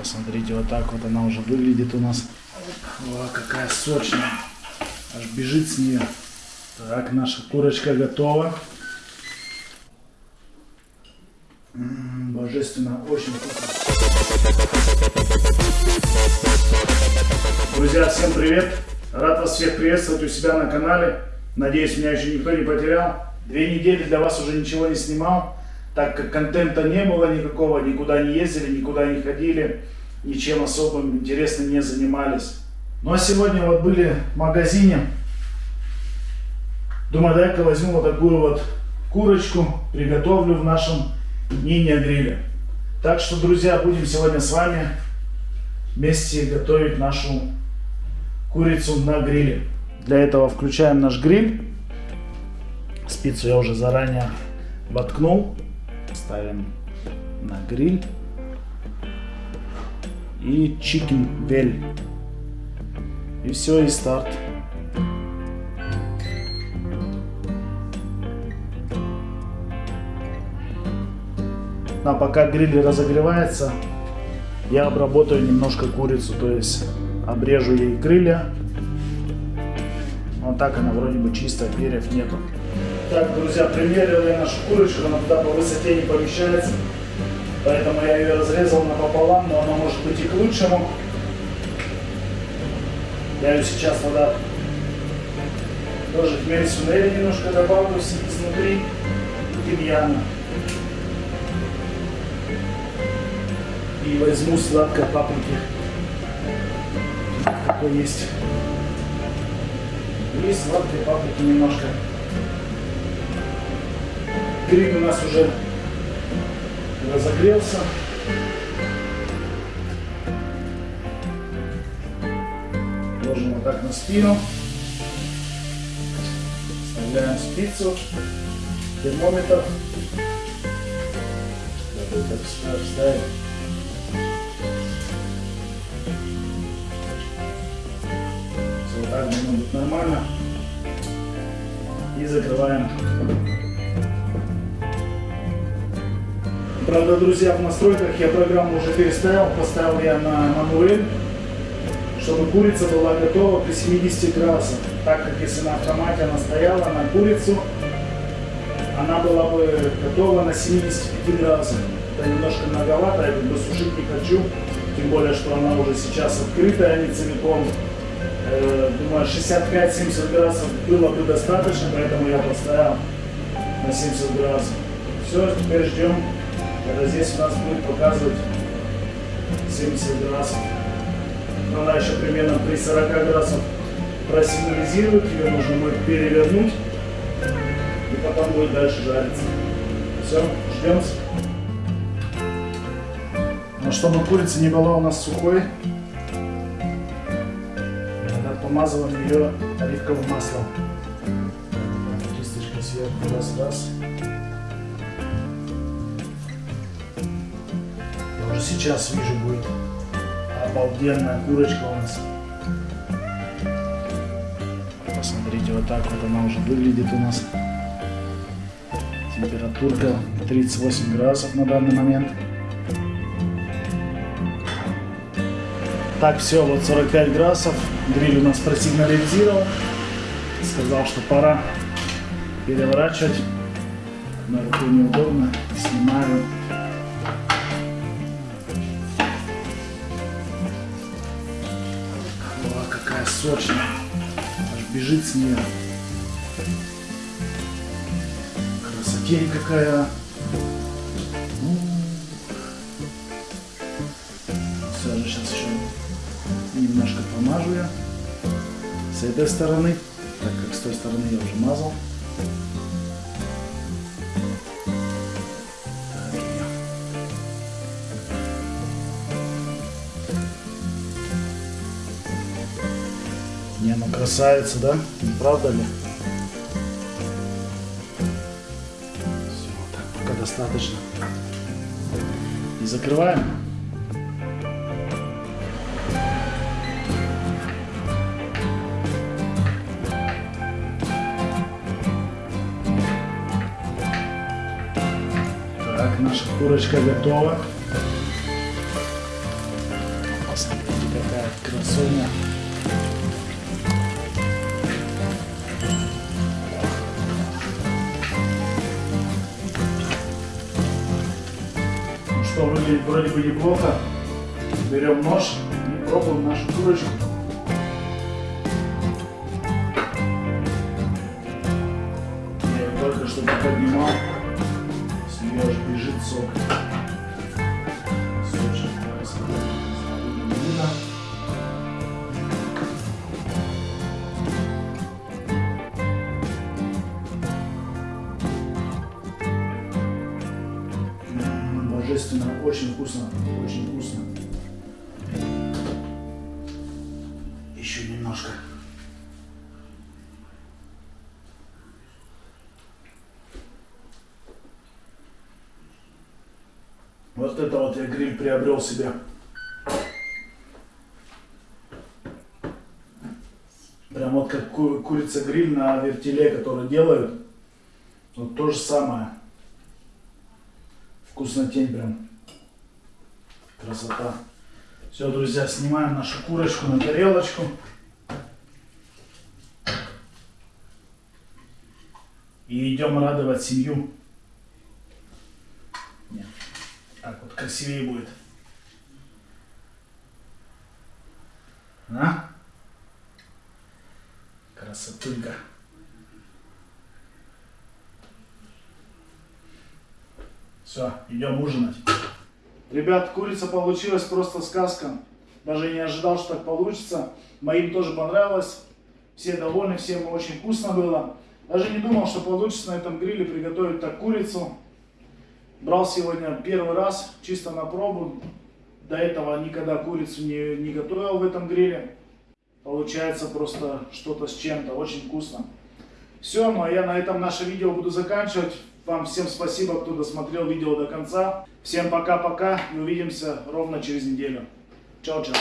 Посмотрите, вот так вот она уже выглядит у нас. О, какая сочная. Аж бежит с нее. Так, наша курочка готова. М, Божественно, очень вкусно. Друзья, всем привет! Рад вас всех приветствовать у себя на канале. Надеюсь, меня еще никто не потерял. Две недели для вас уже ничего не снимал, так как контента не было никакого, никуда не ездили, никуда не ходили, ничем особым интересным не занимались. Ну а сегодня вот были в магазине. Думаю, дай-ка возьму вот такую вот курочку, приготовлю в нашем мини-гриле. Так что, друзья, будем сегодня с вами вместе готовить нашу курицу на гриле. Для этого включаем наш гриль. Спицу я уже заранее воткнул. Ставим на гриль. И chicken вель. И все, и старт. А пока гриль разогревается, я обработаю немножко курицу, то есть обрежу ей крылья. Вот так она вроде бы чистая, перьев нету. Так, друзья, примерил я нашу курочку, она туда по высоте не помещается. Поэтому я ее разрезал напополам, но она может быть и к лучшему. Я ее сейчас туда тоже хмель сунели немножко добавлю изнутри тимьяна. И возьму сладкой паприки. Какой есть. И сладкой паприки немножко. Гриль у нас уже разогрелся. Ложим вот так на спину. Вставляем спицу, термометр. Вставим. Все, вот так должно быть нормально. И закрываем. Правда, друзья, в настройках я программу уже переставил, поставил я на мануэль, чтобы курица была готова при 70 градусах. Так как если на автомате она стояла на курицу, она была бы готова на 75 градусах. Это немножко многовато, я бы сушить не хочу, тем более, что она уже сейчас открытая, не целиком. Э, Думаю, 65-70 градусов было бы достаточно, поэтому я поставил на 70 градусов. Все, теперь ждем когда здесь у нас будет показывать 70 градусов. Она еще примерно при 40 градусов просигнализирует, ее нужно будет перевернуть, и потом будет дальше жариться. Все, ждем. Но чтобы курица не была у нас сухой, помазываем ее оливковым маслом. Кисточка сверху, раз-раз. Сейчас вижу будет обалденная курочка у нас. Посмотрите, вот так вот она уже выглядит у нас. Температурка 38 градусов на данный момент. Так, все, вот 45 градусов. Гриль у нас просигнализировал. Сказал, что пора переворачивать. На руку неудобно. Снимаю. Сочная. Аж бежит с нее. Красотень какая. Все же сейчас еще немножко помажу я. С этой стороны, так как с той стороны я уже мазал. Не, ну красавица, да? Правда ли? Все, так пока достаточно. И закрываем. Так, наша курочка готова. Посмотрите, какая красоня. Что, выглядит вроде бы неплохо. Берем нож и пробуем нашу курочку. Я ее только что поднимал. С нее бежит сок. Божественно, очень вкусно, очень вкусно. Еще немножко. Вот это вот я гриль приобрел себе. Прям вот как ку- курица гриль на вертеле, который делают. Вот то же самое. Вкуснотень прям. Красота. Все, друзья, снимаем нашу курочку на тарелочку. И идем радовать семью. Нет. Так вот красивее будет. А? Красотулька. Все, идем ужинать. Ребят, курица получилась просто сказка. Даже не ожидал, что так получится. Моим тоже понравилось. Все довольны, всем очень вкусно было. Даже не думал, что получится на этом гриле приготовить так курицу. Брал сегодня первый раз, чисто на пробу. До этого никогда курицу не, не готовил в этом гриле. Получается просто что-то с чем-то, очень вкусно. Все, ну а я на этом наше видео буду заканчивать. Вам всем спасибо, кто досмотрел видео до конца. Всем пока-пока и увидимся ровно через неделю. Чао-чао.